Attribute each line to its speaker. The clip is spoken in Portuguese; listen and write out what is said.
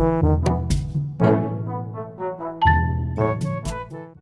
Speaker 1: Música